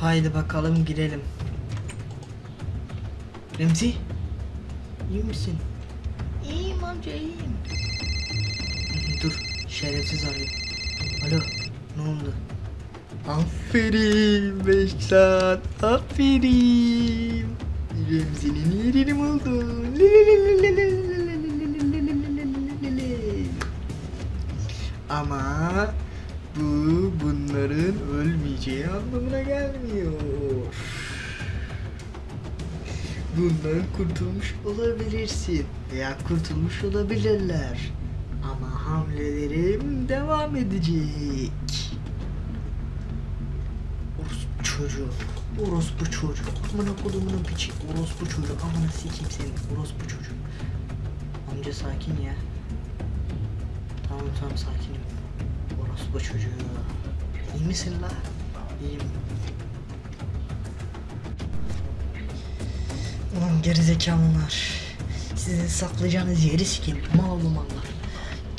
Haydi bakalım girelim. Remzi. iyi misin? İyiyim amca iyiyim. Dur şerefsiz arıyor. Alo ne oldu? Aferin Beşiktaş aferin. Remzi'nin yerini buldum. Ama bu bunların ölmeyeceği anlamına gelmiyor. Bundan kurtulmuş olabilirsin veya kurtulmuş olabilirler. Ama hamlelerim devam edecek. Orospu çocuğu. Orospu çocuğu. Amına kodumunun piçi. Orospu çocuğu. Amına sikeyim seni. Orospu çocuğu. Amca sakin ya. Tamam tamam sakinim. Orospu çocuğu. İyi misin la? İyiyim. Ulan gerizekalılar. Sizin saklayacağınız yeri sikerim. Mal oğlum mallar.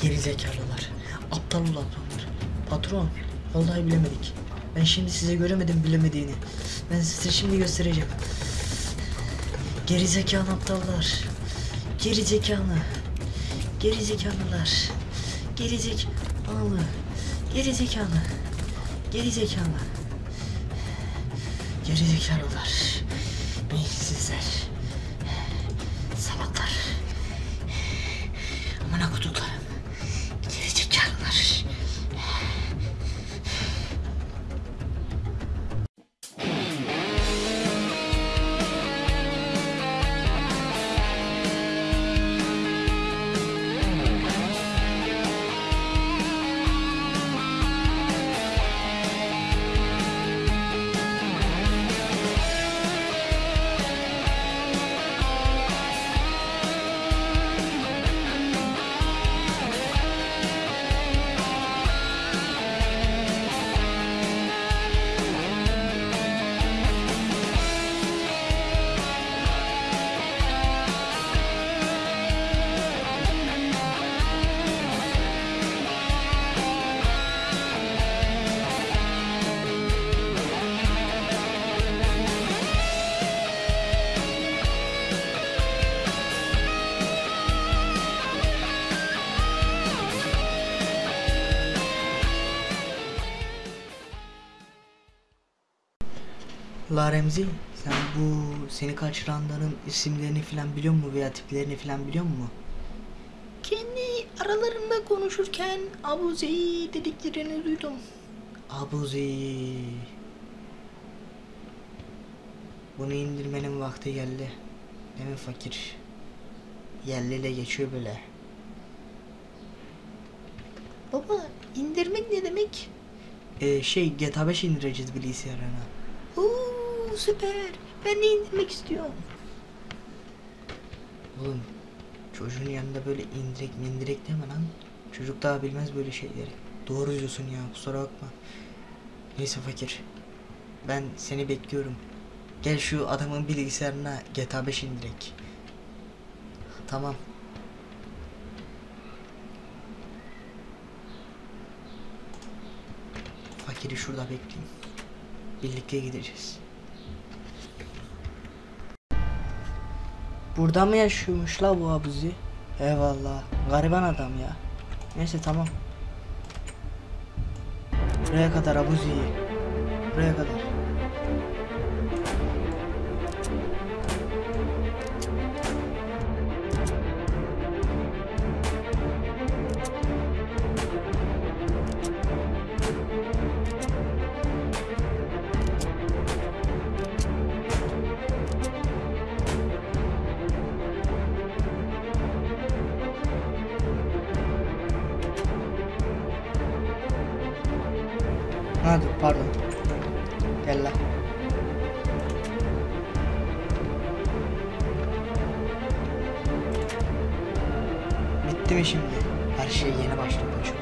Gerizekalılar. Aptal ulanlar. Patron. Vallahi bilemedik. Ben şimdi size göremedim bilemediğini. Ben size şimdi göstereceğim. Gerizekalı aptallar. Gerizekalı. Gerizekalılar. Gerizekalı. Gerizekalı. Gerizekalı. Gerizekalılar. Beyinsizler. La Remzi, sen bu seni kaçıranların isimlerini falan biliyor musun veya tiplerini falan biliyor musun? Kendi aralarında konuşurken Abuze'yi dediklerini duydum. Abuzi. Bunu indirmenin vakti geldi. Değil mi fakir? Yerliyle geçiyor böyle. Baba indirmek ne demek? Ee, şey GTA 5 indireceğiz bilgisayarına. Oo süper. Ben de indirmek istiyorum. Oğlum çocuğun yanında böyle indirek mindirek deme lan. Çocuk daha bilmez böyle şeyleri. Doğru diyorsun ya kusura bakma. Neyse fakir. Ben seni bekliyorum. Gel şu adamın bilgisayarına GTA 5 indirek. Tamam. Fakiri şurada bekleyeyim. Birlikte gideceğiz. Burada mı yaşıyormuş la bu abuzi? Eyvallah. Gariban adam ya. Neyse tamam. Buraya kadar abuzi. Buraya kadar. Ha dur pardon. Gel la. Bitti mi şimdi? Her şey yeni başladı çok.